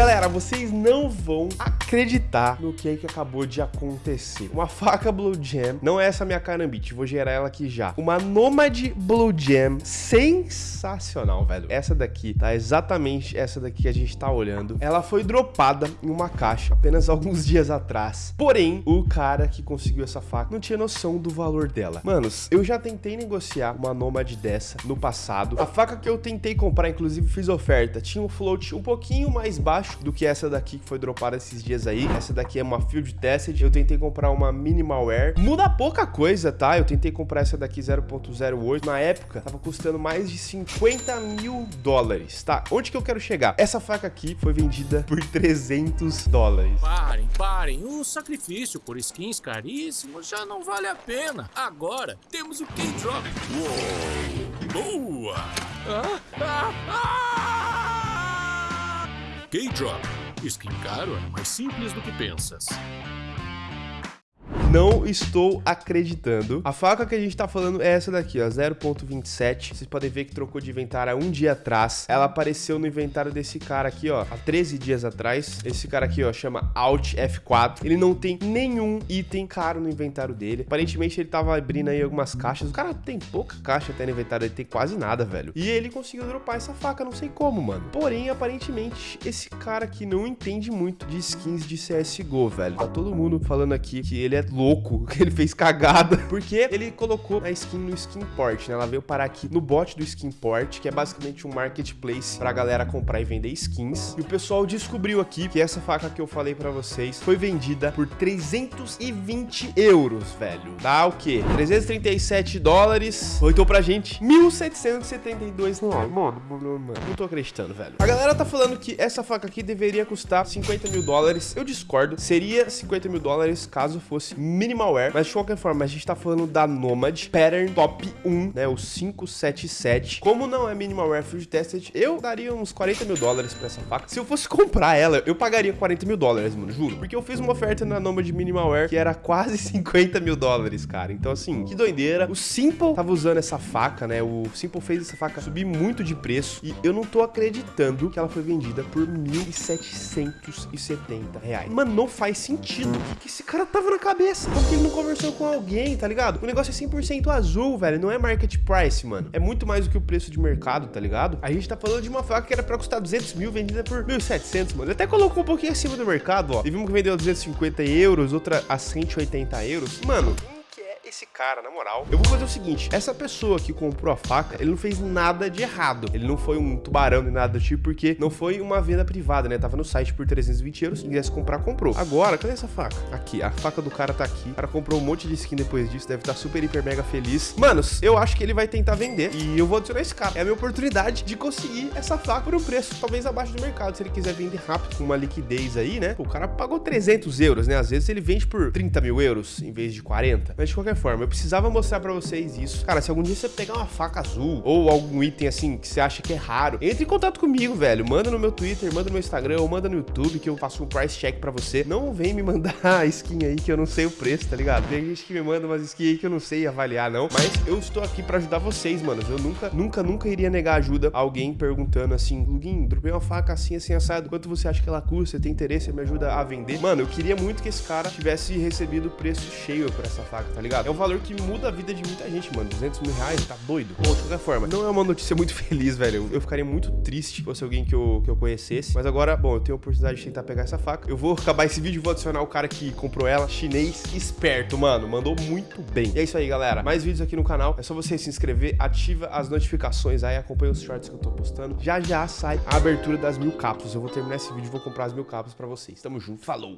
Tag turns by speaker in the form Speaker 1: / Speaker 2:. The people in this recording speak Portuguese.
Speaker 1: Galera, vocês não vão acreditar no que é que acabou de acontecer. Uma faca Blue Jam, não é essa minha Carambit, vou gerar ela aqui já. Uma Nomad Blue Jam sensacional, velho. Essa daqui tá exatamente essa daqui que a gente tá olhando. Ela foi dropada em uma caixa apenas alguns dias atrás. Porém, o cara que conseguiu essa faca não tinha noção do valor dela. Manos, eu já tentei negociar uma Nomad dessa no passado. A faca que eu tentei comprar, inclusive fiz oferta, tinha um float um pouquinho mais baixo do que essa daqui que foi dropada esses dias aí. Essa daqui é uma Field Tested. Eu tentei comprar uma Minimal Wear. Muda pouca coisa, tá? Eu tentei comprar essa daqui 0.08. Na época, tava custando mais de 50 mil dólares, tá? Onde que eu quero chegar? Essa faca aqui foi vendida por 300 dólares.
Speaker 2: Parem, parem. O sacrifício por skins caríssimos já não vale a pena. Agora temos o K-Drop. Boa! Ah, ah, ah! K-Drop. Skin caro é mais simples do que pensas.
Speaker 1: Não estou acreditando. A faca que a gente tá falando é essa daqui, ó, 0.27. Vocês podem ver que trocou de inventário há um dia atrás. Ela apareceu no inventário desse cara aqui, ó, há 13 dias atrás. Esse cara aqui, ó, chama Alt F4. Ele não tem nenhum item caro no inventário dele. Aparentemente ele tava abrindo aí algumas caixas. O cara tem pouca caixa até no inventário, ele tem quase nada, velho. E ele conseguiu dropar essa faca, não sei como, mano. Porém, aparentemente, esse cara aqui não entende muito de skins de CSGO, velho. Tá todo mundo falando aqui que ele é louco, que ele fez cagada, porque ele colocou a skin no Skinport, né? Ela veio parar aqui no bot do Skinport, que é basicamente um marketplace pra galera comprar e vender skins. E o pessoal descobriu aqui que essa faca que eu falei pra vocês foi vendida por 320 euros, velho. Dá o quê? 337 dólares. Voltou pra gente 1.772 reais. Mano, mano, mano, não tô acreditando, velho. A galera tá falando que essa faca aqui deveria custar 50 mil dólares. Eu discordo. Seria 50 mil dólares caso fosse Minimalware, mas de qualquer forma, a gente tá falando da Nomad Pattern Top 1, né, o 577. Como não é Minimalware Field Tested, eu daria uns 40 mil dólares pra essa faca. Se eu fosse comprar ela, eu pagaria 40 mil dólares, mano, juro. Porque eu fiz uma oferta na Nomad Minimalware que era quase 50 mil dólares, cara. Então, assim, que doideira. O Simple tava usando essa faca, né, o Simple fez essa faca subir muito de preço e eu não tô acreditando que ela foi vendida por 1.770 reais. Mano, não faz sentido. O que, esse cara tava na cabeça? Como que ele não conversou com alguém, tá ligado? O negócio é 100% azul, velho. Não é market price, mano. É muito mais do que o preço de mercado, tá ligado? A gente tá falando de uma faca que era pra custar 200 mil, vendida por 1.700, mano. Ele até colocou um pouquinho acima do mercado, ó. E vimos que vendeu 250 euros, outra a 180 euros. Mano, esse cara, na moral. Eu vou fazer o seguinte, essa pessoa que comprou a faca, ele não fez nada de errado. Ele não foi um tubarão nem nada do tipo, porque não foi uma venda privada, né? Tava no site por 320 euros, se quisesse comprar, comprou. Agora, cadê essa faca? Aqui, a faca do cara tá aqui. O cara comprou um monte de skin depois disso, deve estar tá super, hiper, mega feliz. Manos, eu acho que ele vai tentar vender e eu vou adicionar esse cara. É a minha oportunidade de conseguir essa faca por um preço talvez abaixo do mercado. Se ele quiser vender rápido, com uma liquidez aí, né? O cara pagou 300 euros, né? Às vezes ele vende por 30 mil euros em vez de 40. Mas de qualquer forma, eu precisava mostrar pra vocês isso. Cara, se algum dia você pegar uma faca azul ou algum item assim que você acha que é raro, entre em contato comigo, velho. Manda no meu Twitter, manda no meu Instagram ou manda no YouTube que eu faço um price check pra você. Não vem me mandar skin aí que eu não sei o preço, tá ligado? Tem gente que me manda umas skins aí que eu não sei avaliar, não. Mas eu estou aqui pra ajudar vocês, mano. Eu nunca, nunca, nunca iria negar ajuda a alguém perguntando assim, Luguinho, dropei uma faca assim, assim, assado. Quanto você acha que ela custa? Você tem interesse? Me ajuda a vender? Mano, eu queria muito que esse cara tivesse recebido o preço cheio por essa faca, tá ligado? É um valor que muda a vida de muita gente, mano. 200 mil reais, tá doido? Bom, de qualquer forma, não é uma notícia muito feliz, velho. Eu ficaria muito triste se fosse alguém que eu, que eu conhecesse. Mas agora, bom, eu tenho a oportunidade de tentar pegar essa faca. Eu vou acabar esse vídeo e vou adicionar o cara que comprou ela. Chinês esperto, mano. Mandou muito bem. E é isso aí, galera. Mais vídeos aqui no canal. É só você se inscrever, ativa as notificações aí, acompanha os shorts que eu tô postando. Já já sai a abertura das mil cápsulas. Eu vou terminar esse vídeo e vou comprar as mil cápsulas pra vocês. Tamo junto. Falou!